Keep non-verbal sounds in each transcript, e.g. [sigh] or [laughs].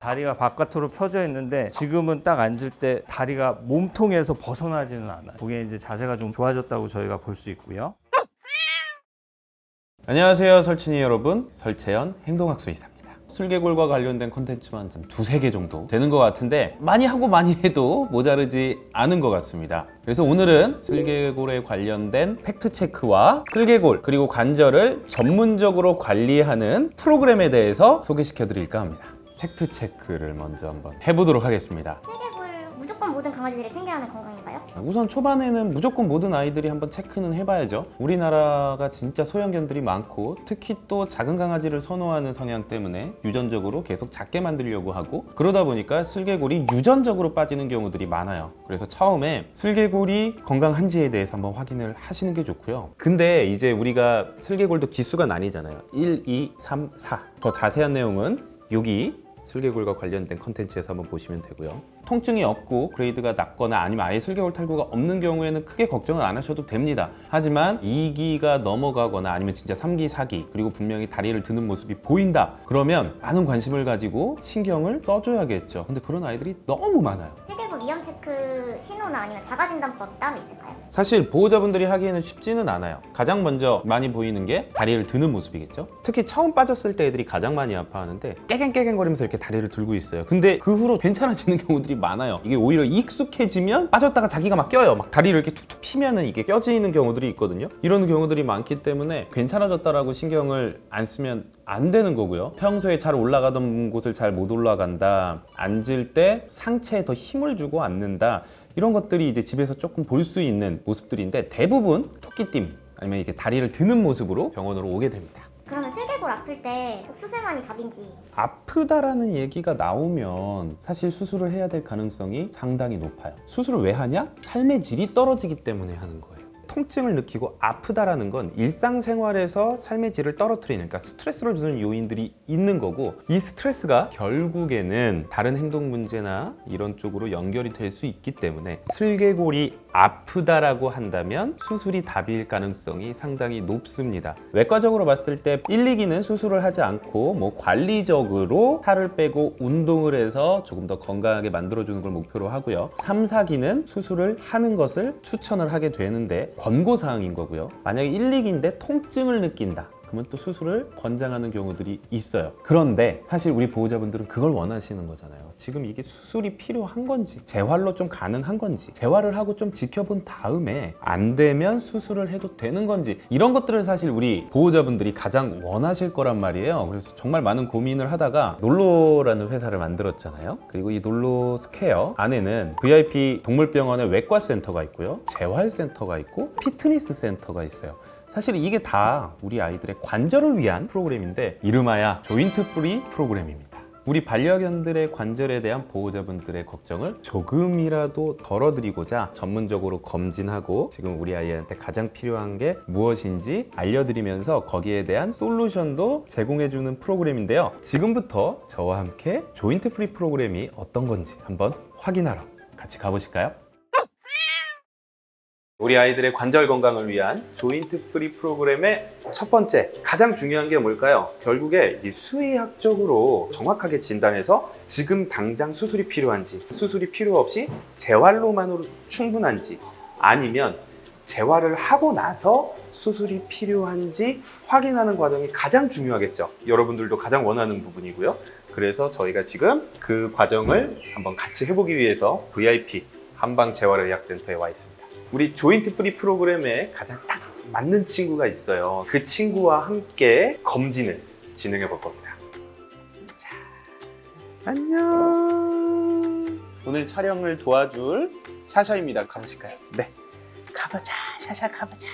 다리가 바깥으로 펴져 있는데 지금은 딱 앉을 때 다리가 몸통에서 벗어나지는 않아요. 그게 이제 자세가 좀 좋아졌다고 저희가 볼 수 있고요. 안녕하세요 설친이 여러분 설채연 행동학수 의사입니다 슬개골과 관련된 콘텐츠만 좀 두세 개 정도 되는 것 같은데 많이 하고 많이 해도 모자르지 않은 것 같습니다 그래서 오늘은 슬개골에 관련된 팩트체크와 슬개골 그리고 관절을 전문적으로 관리하는 프로그램에 대해서 소개시켜 드릴까 합니다 팩트 체크를 먼저 한번 해보도록 하겠습니다. 슬개골 무조건 모든 강아지들이 챙겨야 하는 건강인가요? 우선 초반에는 무조건 모든 아이들이 한번 체크는 해봐야죠. 우리나라가 진짜 소형견들이 많고 특히 또 작은 강아지를 선호하는 성향 때문에 유전적으로 계속 작게 만들려고 하고 그러다 보니까 슬개골이 유전적으로 빠지는 경우들이 많아요. 그래서 처음에 슬개골이 건강한지에 대해서 한번 확인을 하시는 게 좋고요. 근데 이제 우리가 슬개골도 기수가 나뉘잖아요. 1, 2, 3, 4 더 자세한 내용은 여기 슬개골과 관련된 컨텐츠에서 한번 보시면 되고요. 통증이 없고 grade가 낮거나 아니면 아예 슬개골 탈구가 없는 경우에는 크게 걱정을 안 하셔도 됩니다. 하지만 2기가 넘어가거나 아니면 진짜 3기, 4기 그리고 분명히 다리를 드는 모습이 보인다. 그러면 많은 관심을 가지고 신경을 써줘야겠죠. 근데 그런 아이들이 너무 많아요 위험 체크 신호나 아니면 자가진단법 따로 있을까요? 사실 보호자분들이 하기에는 쉽지는 않아요. 가장 먼저 많이 보이는 게 다리를 드는 모습이겠죠? 특히 처음 빠졌을 때 애들이 가장 많이 아파하는데 깨갱깨갱거리면서 이렇게 다리를 들고 있어요. 근데 그 후로 괜찮아지는 [laughs] 경우들이 많아요. 이게 오히려 익숙해지면 빠졌다가 자기가 막 껴요. 막 다리를 이렇게 툭툭 피면은 이게 껴지는 경우들이 있거든요. 이런 경우들이 많기 때문에 괜찮아졌다라고 신경을 안 쓰면 안 되는 거고요. 평소에 잘 올라가던 곳을 잘 못 올라간다. 앉을 때 상체에 더 힘을 주고 앉는다. 이런 것들이 이제 집에서 조금 볼 수 있는 모습들인데 대부분 토끼띠 아니면 이렇게 다리를 드는 모습으로 병원으로 오게 됩니다. 그러면 슬개골 아플 때꼭 수술만이 답인지. 아프다라는 얘기가 나오면 사실 수술을 해야 될 가능성이 상당히 높아요. 수술을 왜 하냐? 삶의 질이 떨어지기 때문에 하는 거예요 통증을 느끼고 아프다라는 건 일상생활에서 삶의 질을 떨어뜨리는 그러니까 스트레스를 주는 요인들이 있는 거고 이 스트레스가 결국에는 다른 행동 문제나 이런 쪽으로 연결이 될 수 있기 때문에 슬개골이 아프다라고 한다면 수술이 답일 가능성이 상당히 높습니다. 외과적으로 봤을 때 1, 2기는 수술을 하지 않고 뭐 관리적으로 살을 빼고 운동을 해서 조금 더 건강하게 만들어주는 걸 목표로 하고요. 3, 4기는 수술을 하는 것을 추천을 하게 되는데 권고사항인 거고요. 만약에 1, 2기인데 통증을 느낀다 그러면 또 수술을 권장하는 경우들이 있어요. 그런데 사실 우리 보호자분들은 그걸 원하시는 거잖아요. 지금 이게 수술이 필요한 건지 재활로 좀 가능한 건지 재활을 하고 좀 지켜본 다음에 안 되면 수술을 해도 되는 건지 이런 것들을 사실 우리 보호자분들이 가장 원하실 거란 말이에요. 그래서 정말 많은 고민을 하다가 놀로라는 회사를 만들었잖아요. 그리고 이 놀로 스퀘어 안에는 VIP 동물병원의 외과센터가 있고요. 재활센터가 있고 피트니스 센터가 있어요 사실 이게 다 우리 아이들의 관절을 위한 프로그램인데 이름하여 joint free 프로그램입니다 우리 반려견들의 관절에 대한 보호자분들의 걱정을 조금이라도 덜어드리고자 전문적으로 검진하고 지금 우리 아이한테 가장 필요한 게 무엇인지 알려드리면서 거기에 대한 솔루션도 제공해주는 프로그램인데요 지금부터 저와 함께 joint free 프로그램이 어떤 건지 한번 확인하러 같이 가보실까요? 우리 아이들의 관절 건강을 위한 joint free 프로그램의 첫 번째 가장 중요한 게 뭘까요? 결국에 이 수의학적으로 정확하게 진단해서 지금 당장 수술이 필요한지 수술이 필요 없이 재활로만으로 충분한지 아니면 재활을 하고 나서 수술이 필요한지 확인하는 과정이 가장 중요하겠죠. 여러분들도 가장 원하는 부분이고요. 그래서 저희가 지금 그 과정을 한번 같이 해보기 위해서 VIP 한방재활의학센터에 와 있습니다 우리 joint free 프로그램에 가장 딱 맞는 친구가 있어요. 그 친구와 함께 검진을 진행해 볼 겁니다. 자, 안녕. 오늘 촬영을 도와줄 샤샤입니다. 가보실까요? 네. 가보자. 샤샤 가보자.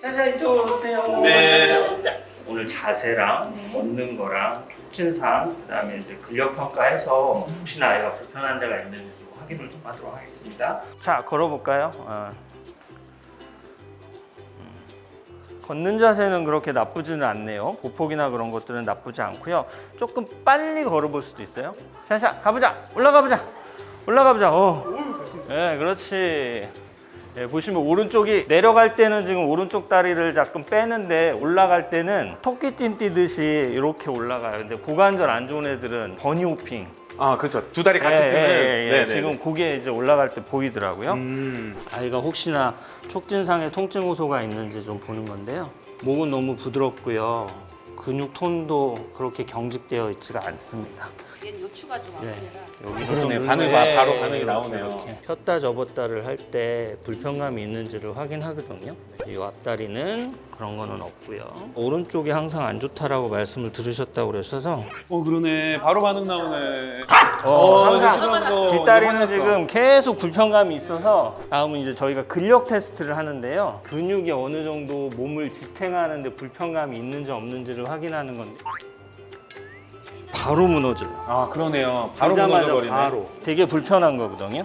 자자 이쪽으로 오세요. 네. 자, 오늘 자세랑 걷는 거랑 촉진상 그다음에 이제 근력 평가해서 혹시나 아이가 불편한 데가 있는지 확인을 좀 하도록 하겠습니다. 자 걸어볼까요? 어. 음. 걷는 자세는 그렇게 나쁘지는 않네요. 보폭이나 그런 것들은 나쁘지 않고요. 조금 빨리 걸어볼 수도 있어요. 샤샤 가보자. 올라가 보자. 올라가 보자. 어. 네, 그렇지. 예, 보시면 오른쪽이 내려갈 때는 지금 오른쪽 다리를 자꾸 빼는데 올라갈 때는 토끼띠 뛰듯이 이렇게 올라가요. 근데 고관절 안 좋은 애들은 버니 호핑. 아 그렇죠. 두 다리 같이 예, 쓰는. 예, 예, 예. 네네. 지금 그게 이제 올라갈 때 보이더라고요. 음. 아이가 혹시나 촉진상에 통증 호소가 있는지 좀 보는 건데요. 목은 너무 부드럽고요. 근육 톤도 그렇게 경직되어 있지가 않습니다. 얘는 요추가 좀 네. 여기도 그러네. 좀 반응. 봐- 바로 예, 반응이 이렇게, 나오네요. 이렇게. 폈다 접었다를 할 때 불편감이 있는지를 확인하거든요. 이 앞다리는 그런 거는 없고요. 오른쪽이 항상 안 좋다라고 말씀을 들으셨다고 그러셔서 어 그러네. 바로 반응 나오네. 어, 항상 뭐 뒷다리는 지금 계속 불편감이 있어서 다음은 이제 저희가 근력 테스트를 하는데요. 근육이 어느 정도 몸을 지탱하는 데 불편감이 있는지 없는지를 확인하는 건데 바로 무너져요. 아 그러네요. 바로 들자마자 무너져 버리네. 바로. 되게 불편한 거거든요.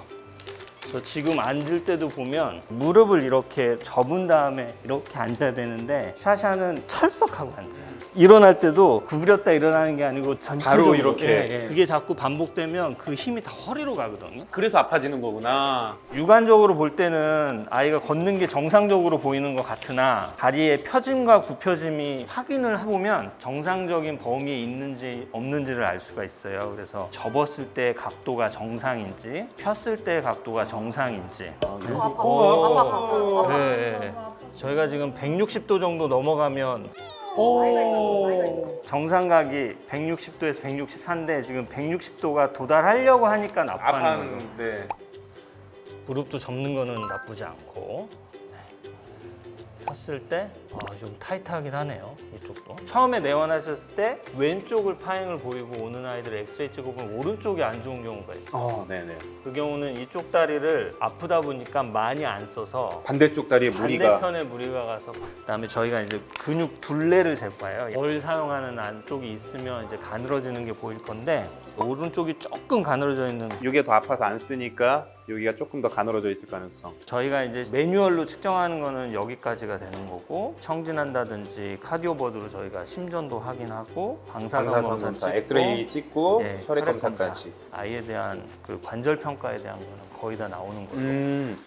그래서 지금 앉을 때도 보면 무릎을 이렇게 접은 다음에 이렇게 앉아야 되는데 샤샤는 철석하고 앉아요. 일어날 때도 구부렸다 일어나는 게 아니고 전체적으로 바로 이렇게. 예, 예. 그게 자꾸 반복되면 그 힘이 다 허리로 가거든요. 그래서 아파지는 거구나. 육안적으로 볼 때는 아이가 걷는 게 정상적으로 보이는 것 같으나 다리의 펴짐과 굽혀짐이 확인을 해보면 정상적인 범위에 있는지 없는지를 알 수가 있어요. 그래서 접었을 때 각도가 정상인지 폈을 때 각도가 정상인지 어, 아파 오. 아파 아파 아파 네, 네. 저희가 지금 160도 정도 넘어가면 오. 정상각이 160도에서 164인데 지금 160도가 도달하려고 하니까 아파하는 거예요. 아파하는데. 무릎도 접는 거는 나쁘지 않고 폈을 때 아, 좀 타이트하긴 하네요 이쪽도 처음에 내원하셨을 때 왼쪽을 파행을 보이고 오는 아이들 엑스레이 찍어보면 오른쪽이 안 좋은 경우가 있어요 어 네네. 그 경우는 이쪽 다리를 아프다 보니까 많이 안 써서 반대쪽 다리에 무리가. 반대편에 무리가 가서 그다음에 저희가 이제 근육 둘레를 잴 거예요. 뭘 사용하는 안쪽이 있으면 이제 가늘어지는 게 보일 건데 오른쪽이 조금 가늘어져 있는 여기가 더 아파서 안 쓰니까 여기가 조금 더 가늘어져 있을 가능성. 저희가 이제 매뉴얼로 측정하는 거는 여기까지가 되는 거고 청진한다든지 카디오버드로 저희가 심전도 확인하고 방사선 검사 찍고 엑스레이 찍고 예, 혈액 혈액 검사까지. 검사. 아이에 대한 그 관절 평가에 대한 거는 거의 다 나오는 거죠. 음.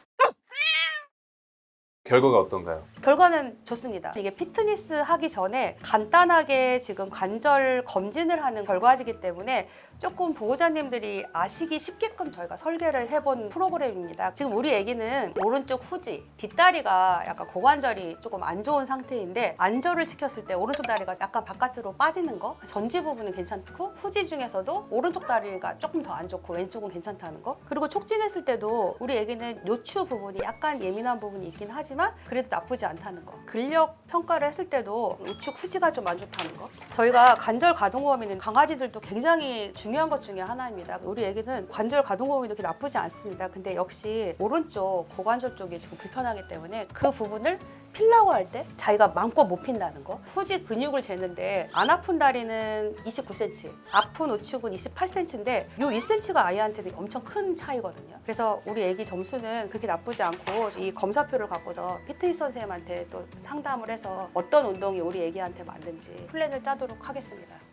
결과가 어떤가요? 결과는 좋습니다. 이게 피트니스 하기 전에 간단하게 지금 관절 검진을 하는 결과지기 때문에 조금 보호자님들이 아시기 쉽게끔 저희가 설계를 해본 프로그램입니다. 지금 우리 애기는 오른쪽 후지, 뒷다리가 약간 고관절이 조금 안 좋은 상태인데 안절을 시켰을 때 오른쪽 다리가 약간 바깥으로 빠지는 거 전지 부분은 괜찮고 후지 중에서도 오른쪽 다리가 조금 더 안 좋고 왼쪽은 괜찮다는 거 그리고 촉진했을 때도 우리 애기는 요추 부분이 약간 예민한 부분이 있긴 하지만 그래도 나쁘지 않다는 거. 근력 평가를 했을 때도 우측 후지가 좀 안 좋다는 거. 저희가 관절 가동 범위는 강아지들도 굉장히 중요한 것 중에 하나입니다. 우리 애기는 관절 가동 범위도 그렇게 나쁘지 않습니다. 근데 역시 오른쪽 고관절 쪽이 지금 불편하기 때문에 그 부분을 필라고 할 때 자기가 마음껏 못 핀다는 거. 후지 근육을 재는데 안 아픈 다리는 29cm 아픈 우측은 28cm인데 요 1cm가 아이한테 는 엄청 큰 차이거든요. 그래서 우리 애기 점수는 그렇게 나쁘지 않고 이 검사표를 갖고서 피트니스 선생님한테 또 상담을 해서 어떤 운동이 우리 애기한테 맞는지 플랜을 짜도록 하겠습니다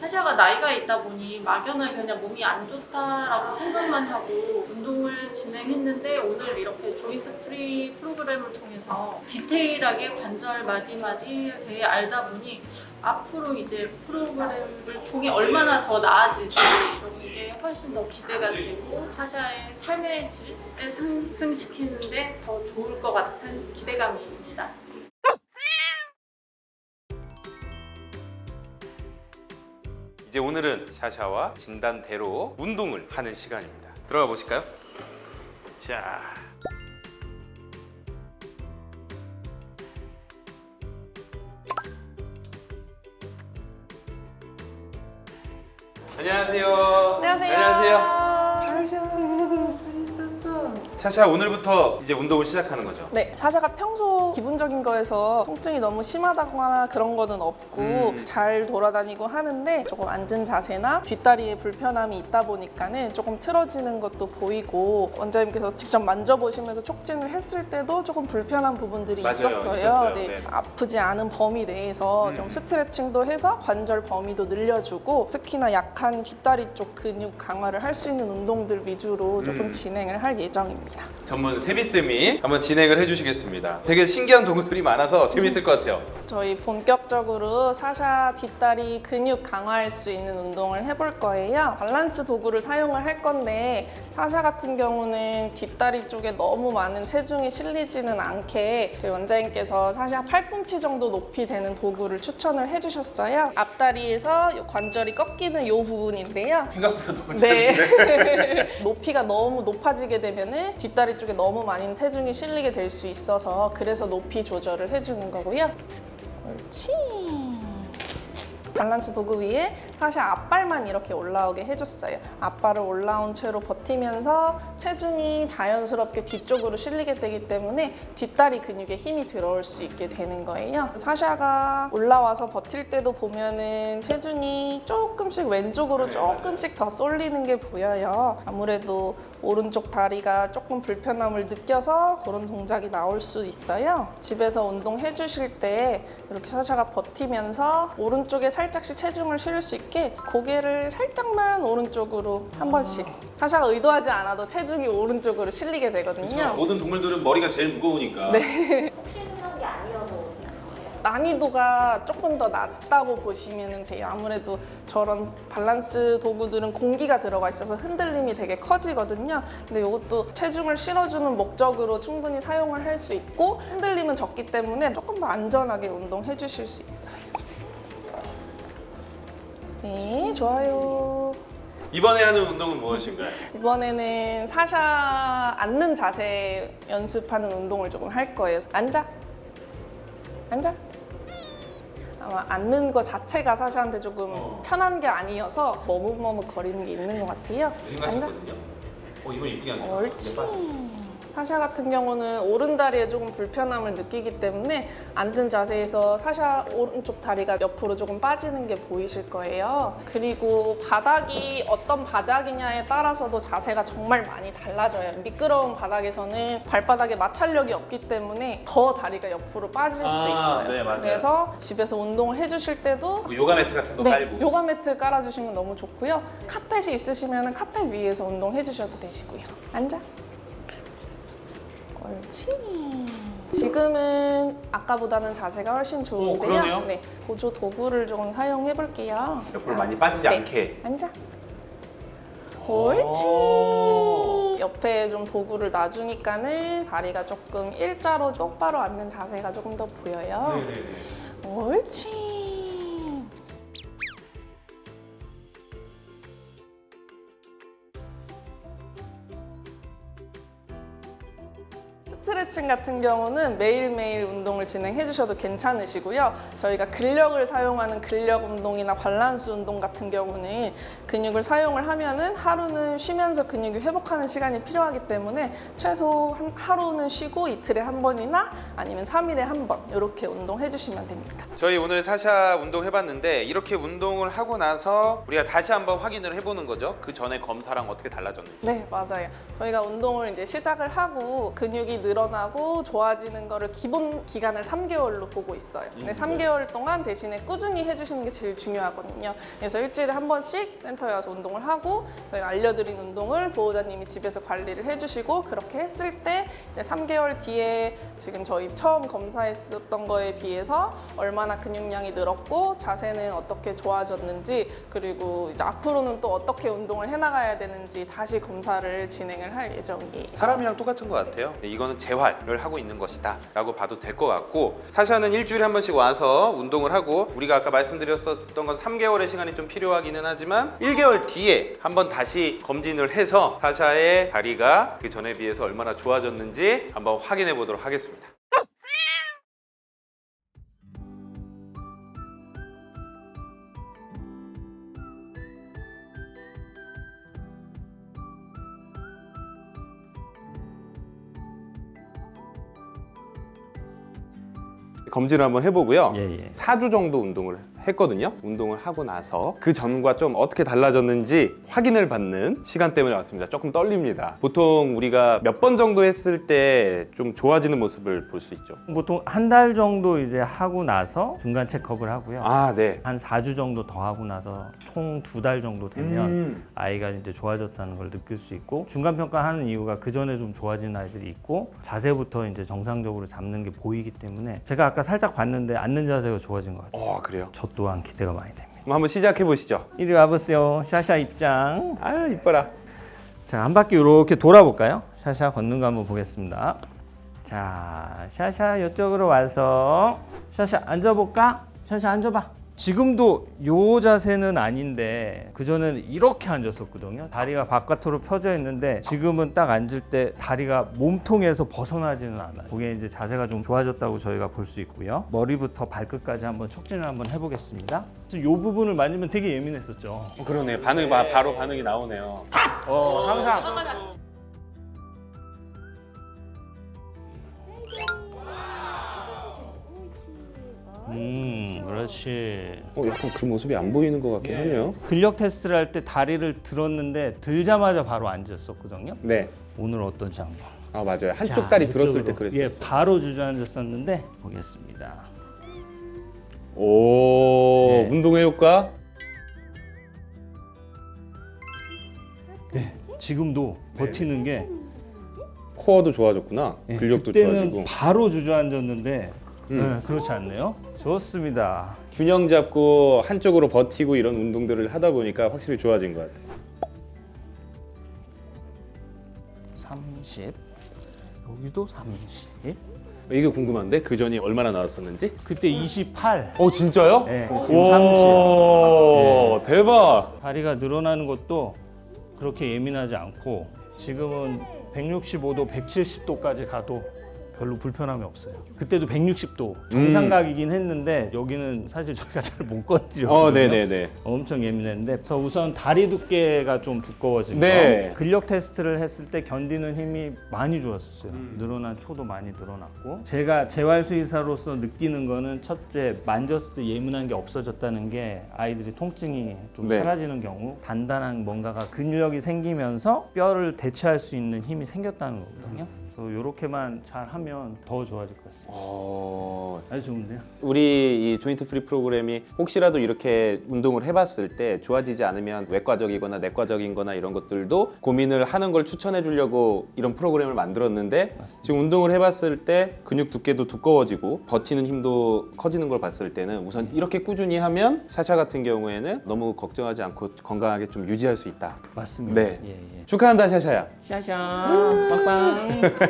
사샤가 나이가 있다 보니 막연하게 그냥 몸이 안 좋다라고 생각만 하고 운동을 진행했는데 오늘 이렇게 joint free 프로그램을 통해서 디테일하게 관절 마디마디 되게 알다 보니 앞으로 이제 프로그램을 통해 얼마나 더 나아질지 이런 게 훨씬 더 기대가 되고 사샤의 삶의 질을 상승시키는데 더 좋을 것 같은 기대감입 이제 오늘은 샤샤와 진단대로 운동을 하는 시간입니다. 들어가 보실까요? 자. 안녕하세요. 안녕하세요. 샤샤 오늘부터 이제 운동을 시작하는 거죠? 네, 사샤가 평소 기분적인 거에서 통증이 너무 심하다거나 그런 거는 없고 음. 잘 돌아다니고 하는데 조금 앉은 자세나 뒷다리에 불편함이 있다 보니까는 조금 틀어지는 것도 보이고 원장님께서 직접 만져보시면서 촉진을 했을 때도 조금 불편한 부분들이 맞아요, 있었어요. 있었어요. 네, 네. 아프지 않은 범위 내에서 음. 좀 스트레칭도 해서 관절 범위도 늘려주고 특히나 약한 뒷다리 쪽 근육 강화를 할 수 있는 운동들 위주로 조금 음. 진행을 할 예정입니다. 됩니다. 전문 세비쌤이 한번 진행을 해주시겠습니다. 되게 신기한 도구들이 많아서 재밌을 것 같아요. 저희 본격적으로 사샤 뒷다리 근육 강화할 수 있는 운동을 해볼 거예요. 밸런스 도구를 사용을 할 건데 사샤 같은 경우는 뒷다리 쪽에 너무 많은 체중이 실리지는 않게 저희 원장님께서 사샤 팔꿈치 정도 높이 되는 도구를 추천을 해주셨어요. 앞다리에서 이 관절이 꺾이는 이 부분인데요. 생각보다 너무 네. [laughs] 높이가 너무 높아지게 되면 은 뒷다리 쪽에 너무 많은 체중이 실리게 될 수 있어서 그래서 높이 조절을 해주는 거고요. 옳지. 밸런스 도구 위에 사실 앞발만 이렇게 올라오게 해줬어요. 앞발을 올라온 채로 버티면서 체중이 자연스럽게 뒤쪽으로 실리게 되기 때문에 뒷다리 근육에 힘이 들어올 수 있게 되는 거예요. 사샤가 올라와서 버틸 때도 보면은 체중이 조금씩 왼쪽으로 조금씩 더 쏠리는 게 보여요. 아무래도 오른쪽 다리가 조금 불편함을 느껴서 그런 동작이 나올 수 있어요. 집에서 운동해 주실 때 이렇게 사샤가 버티면서 오른쪽에 살짝씩 체중을 실을 수 있게 고개를 살짝만 오른쪽으로 한 번씩 사샤가 의도하지 않아도 체중이 오른쪽으로 실리게 되거든요. 모든 동물들은 머리가 제일 무거우니까. 네. 게 아니어도 난이도가 조금 더 낮다고 보시면 돼요. 아무래도 저런 밸런스 도구들은 공기가 들어가 있어서 흔들림이 되게 커지거든요. 근데 이것도 체중을 실어주는 목적으로 충분히 사용을 할 수 있고 흔들림은 적기 때문에 조금 더 안전하게 운동해 주실 수 있어요. 네, 좋아요. 이번에 하는 운동은 무엇인가요? 이번에는 사샤 앉는 자세 연습하는 운동을 조금 할 거예요. 앉아. 앉아. 아마 앉는 거 자체가 사샤한테 조금 어. 편한 게 아니어서 머뭇머뭇 거리는 게 있는 것 같아요. 앉아. 어 이번 이쁘게 앉아. 옳지. 사샤 같은 경우는 오른 다리에 조금 불편함을 느끼기 때문에 앉은 자세에서 사샤 오른쪽 다리가 옆으로 조금 빠지는 게 보이실 거예요. 그리고 바닥이 어떤 바닥이냐에 따라서도 자세가 정말 많이 달라져요. 미끄러운 바닥에서는 발바닥에 마찰력이 없기 때문에 더 다리가 옆으로 빠질 아, 수 있어요. 네. 그래서 집에서 운동을 해주실 때도 뭐 요가 매트 같은 거 네, 깔고. 요가 매트 깔아주시면 너무 좋고요. 카펫이 있으시면 카펫 위에서 운동해 주셔도 되시고요. 앉아. 옳지. 지금은 아까보다는 자세가 훨씬 좋은데요. 그러네요. 네, 보조 도구를 좀 사용해 볼게요. 옆으로 많이 빠지지 네, 않게. 앉아. 옳지. 옆에 좀 도구를 놔주니까는 다리가 조금 일자로 똑바로 앉는 자세가 조금 더 보여요. 네네네. 옳지. 스트레칭 같은 경우는 매일매일 운동을 진행해 주셔도 괜찮으시고요. 저희가 근력을 사용하는 근력 운동이나 밸런스 운동 같은 경우는 근육을 사용을 하면 은 하루는 쉬면서 근육이 회복하는 시간이 필요하기 때문에 최소 한 하루는 쉬고 이틀에 한 번이나 아니면 3일에 한 번 이렇게 운동해 주시면 됩니다. 저희 오늘 사샤 운동 해봤는데 이렇게 운동을 하고 나서 우리가 다시 한번 확인을 해보는 거죠. 그 전에 검사랑 어떻게 달라졌는지. 네, 맞아요. 저희가 운동을 이제 시작을 하고 근육이 늘어나 고 좋아지는 거를 기본 기간을 3개월로 보고 있어요. 근데 3개월 동안 대신에 꾸준히 해주시는 게 제일 중요하거든요. 그래서 일주일에 한 번씩 센터에 와서 운동을 하고 저희가 알려드린 운동을 보호자님이 집에서 관리를 해주시고 그렇게 했을 때 이제 3개월 뒤에 지금 저희 처음 검사했었던 거에 비해서 얼마나 근육량이 늘었고 자세는 어떻게 좋아졌는지 그리고 이제 앞으로는 또 어떻게 운동을 해나가야 되는지 다시 검사를 진행을 할 예정이에요. 사람이랑 똑같은 것 같아요. 네, 이거는 재활 을 하고 있는 것이다 라고 봐도 될 것 같고 사샤는 일주일에 한 번씩 와서 운동을 하고 우리가 아까 말씀드렸었던 건 3개월의 시간이 좀 필요하기는 하지만 1개월 뒤에 한번 다시 검진을 해서 사샤의 다리가 그 전에 비해서 얼마나 좋아졌는지 한번 확인해 보도록 하겠습니다. 검진을 한번 해보고요. 예, 예. 4주 정도 운동을 했거든요. 운동을 하고 나서 그 전과 좀 어떻게 달라졌는지 확인을 받는 시간 때문에 왔습니다. 조금 떨립니다. 보통 우리가 몇 번 정도 했을 때 좀 좋아지는 모습을 볼 수 있죠. 보통 한 달 정도 이제 하고 나서 중간 체크업을 하고요. 아, 네. 한 4주 정도 더 하고 나서 총 두 달 정도 되면 음. 아이가 이제 좋아졌다는 걸 느낄 수 있고 중간 평가하는 이유가 그 전에 좀 좋아진 아이들이 있고 자세부터 이제 정상적으로 잡는 게 보이기 때문에 제가 아까 살짝 봤는데 앉는 자세가 좋아진 것 같아요. 어, 그래요. 저 또한 기대가 많이 됩니다. 그럼 한번 시작해 보시죠. 이리 와보세요. 샤샤 입장. 아, 이뻐라. 자, 한 바퀴 이렇게 돌아볼까요? 샤샤 걷는 거 한번 보겠습니다. 자, 샤샤 이쪽으로 와서 샤샤 앉아볼까? 샤샤 앉아봐. 지금도 요 자세는 아닌데 그전에는 이렇게 앉았었거든요. 다리가 바깥으로 펴져 있는데 지금은 딱 앉을 때 다리가 몸통에서 벗어나지는 않아요. 그게 이제 자세가 좀 좋아졌다고 저희가 볼 수 있고요. 머리부터 발끝까지 한번 촉진을 한번 해보겠습니다. 이 부분을 만지면 되게 예민했었죠. 그러네. 반응 봐. 바로 반응이 나오네요. 어, 항상 음, 그렇지. 어, 약간 그 모습이 안 보이는 것 같긴 하네요. 근력 테스트를 할 때 다리를 들었는데 들자마자 바로 앉았었거든요. 네. 오늘 어떤지 한번. 아, 맞아요. 한쪽 자, 다리 들었을 때. 그랬었어요. 예, 바로 주저앉았었는데 보겠습니다. 오, 네. 운동의 효과? 네, 지금도 버티는 게 코어도 좋아졌구나. 예, 근력도 그때는 좋아지고. 바로 주저앉았는데 음. 네, 그렇지 않네요. 좋습니다. 균형 잡고 한쪽으로 버티고 이런 운동들을 하다 보니까 확실히 좋아진 것 같아요. 30 여기도 30 이게 궁금한데 그 전이 얼마나 나왔었는지? 그때 28 어 진짜요? 네, 지금 30 오, 대박. 다리가 늘어나는 것도 그렇게 예민하지 않고 지금은 165도, 170도까지 가도 별로 불편함이 없어요. 그때도 160도 정상각이긴 했는데 여기는 사실 저희가 [laughs] 잘 못 건드렸거든요. 어, 네네네. 엄청 예민했는데 그래서 우선 다리 두께가 좀 두꺼워진 네. 거 근력 테스트를 했을 때 견디는 힘이 많이 좋았었어요 음. 늘어난 초도 많이 늘어났고 제가 재활수의사로서 느끼는 거는 첫째 만졌을 때 예민한 게 없어졌다는 게 아이들이 통증이 좀 네. 사라지는 경우 단단한 뭔가가 근력이 생기면서 뼈를 대체할 수 있는 힘이 생겼다는 거거든요 그래서 이렇게만 잘 하면 더 좋아질 것 같습니다 어, 아주 좋은데요 우리 이 joint free 프로그램이 혹시라도 이렇게 운동을 해봤을 때 좋아지지 않으면 외과적이거나 내과적인 거나 이런 것들도 고민을 하는 걸 추천해 주려고 이런 프로그램을 만들었는데 맞습니다. 지금 운동을 해봤을 때 근육 두께도 두꺼워지고 버티는 힘도 커지는 걸 봤을 때는 우선 이렇게 꾸준히 하면 샤샤 같은 경우에는 너무 걱정하지 않고 건강하게 좀 유지할 수 있다. 맞습니다 네. 예, 예. 축하한다 샤샤야. 샤샤 빵빵 뭐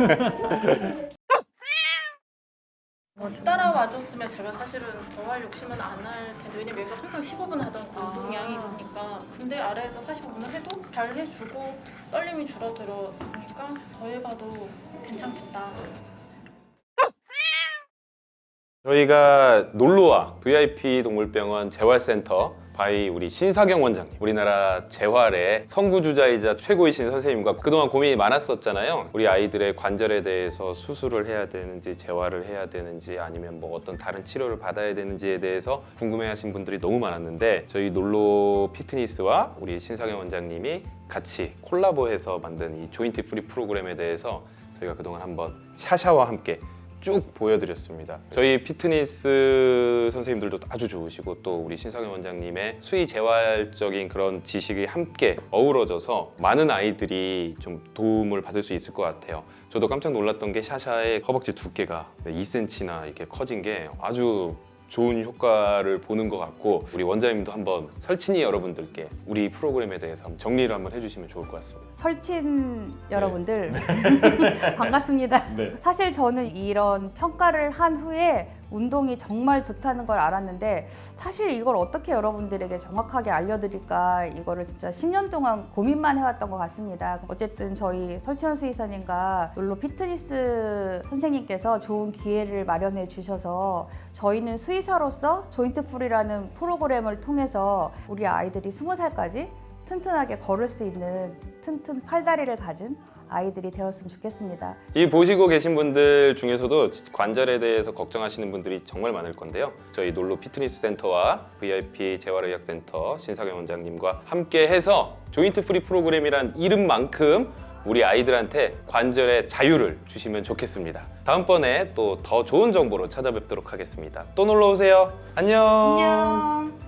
따라와줬으면 제가 사실은 더 할 욕심은 안 할 텐데 왜냐면 여기서 항상 15분 하던 그 운동량이 있으니까. 근데 아래에서 45분을 해도 잘 해주고 떨림이 줄어들었으니까 더 해봐도 괜찮겠다. 저희가 놀로와 VIP 동물병원 재활센터 바이 우리 신사경 원장님. 우리나라 재활의 선구주자이자 최고이신 선생님과 그동안 고민이 많았었잖아요. 우리 아이들의 관절에 대해서 수술을 해야 되는지 재활을 해야 되는지 아니면 뭐 어떤 다른 치료를 받아야 되는지에 대해서 궁금해하신 분들이 너무 많았는데 저희 놀로 피트니스와 우리 신상현 원장님이 같이 콜라보해서 만든 이 joint free 프로그램에 대해서 저희가 그동안 한번 샤샤와 함께 쭉 보여드렸습니다. 저희 피트니스 선생님들도 아주 좋으시고 또 우리 신상현 원장님의 수의 재활적인 그런 지식이 함께 어우러져서 많은 아이들이 좀 도움을 받을 수 있을 것 같아요. 저도 깜짝 놀랐던 게 샤샤의 허벅지 두께가 2cm나 이렇게 커진 게 아주 좋은 효과를 보는 것 같고 우리 원장님도 한번 설친이 여러분들께 우리 프로그램에 대해서 한번 정리를 한번 해주시면 좋을 것 같습니다. 설친 여러분들 [laughs] 반갑습니다. 네. 사실 저는 이런 평가를 한 후에 운동이 정말 좋다는 걸 알았는데 사실 이걸 어떻게 여러분들에게 정확하게 알려드릴까 이거를 진짜 10년 동안 고민만 해왔던 것 같습니다. 어쨌든 저희 설치현 수의사님과 롤로 피트니스 선생님께서 좋은 기회를 마련해 주셔서 저희는 수의사로서 조인트 풀이라는 프로그램을 통해서 우리 아이들이 20살까지 튼튼하게 걸을 수 있는 튼튼 팔다리를 가진 아이들이 되었으면 좋겠습니다. 이 보시고 계신 분들 중에서도 관절에 대해서 걱정하시는 분들이 정말 많을 건데요. 저희 놀로 피트니스 센터와 VIP 재활의학센터 신상현 원장님과 함께 해서 joint free 프로그램이란 이름만큼 우리 아이들한테 관절의 자유를 주시면 좋겠습니다. 다음번에 또 더 좋은 정보로 찾아뵙도록 하겠습니다. 또 놀러 오세요. 안녕. 안녕.